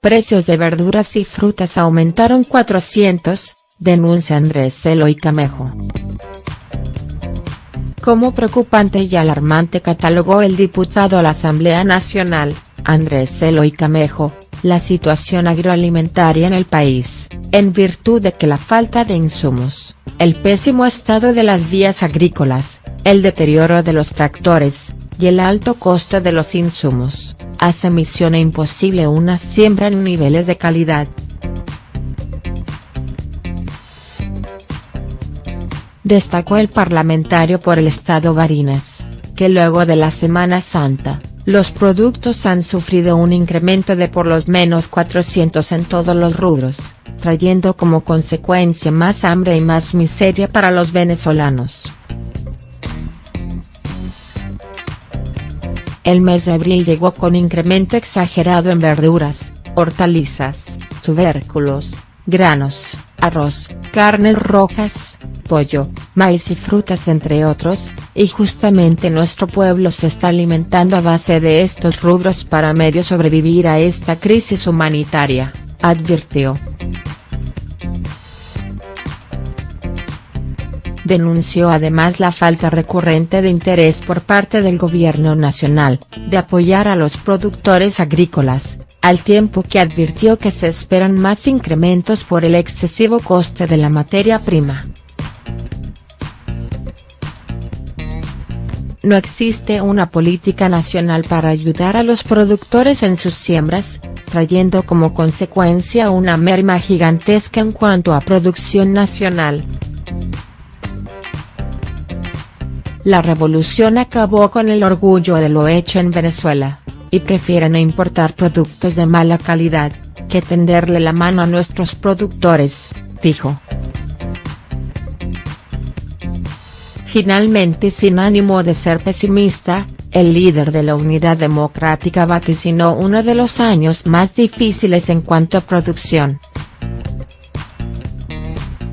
precios de verduras y frutas aumentaron 400, denuncia Andrés Eloy Camejo. Como preocupante y alarmante catalogó el diputado a la Asamblea Nacional, Andrés Eloy Camejo, la situación agroalimentaria en el país, en virtud de que la falta de insumos, el pésimo estado de las vías agrícolas, el deterioro de los tractores, y el alto costo de los insumos, hace misión imposible una siembra en niveles de calidad. Destacó el parlamentario por el estado Barinas, que luego de la Semana Santa, los productos han sufrido un incremento de por lo menos 400 en todos los rubros, trayendo como consecuencia más hambre y más miseria para los venezolanos. El mes de abril llegó con incremento exagerado en verduras, hortalizas, tubérculos, granos, arroz, carnes rojas, pollo, maíz y frutas entre otros, y justamente nuestro pueblo se está alimentando a base de estos rubros para medio sobrevivir a esta crisis humanitaria, advirtió. Denunció además la falta recurrente de interés por parte del gobierno nacional, de apoyar a los productores agrícolas, al tiempo que advirtió que se esperan más incrementos por el excesivo coste de la materia prima. No existe una política nacional para ayudar a los productores en sus siembras, trayendo como consecuencia una merma gigantesca en cuanto a producción nacional. La revolución acabó con el orgullo de lo hecho en Venezuela, y prefieren importar productos de mala calidad, que tenderle la mano a nuestros productores, dijo. Finalmente sin ánimo de ser pesimista, el líder de la Unidad Democrática vaticinó uno de los años más difíciles en cuanto a producción.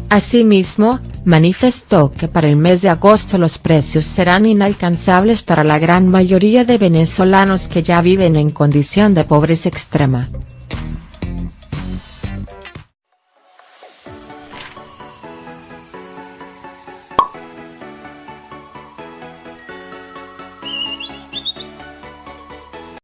Asimismo, manifestó que para el mes de agosto los precios serán inalcanzables para la gran mayoría de venezolanos que ya viven en condición de pobreza extrema.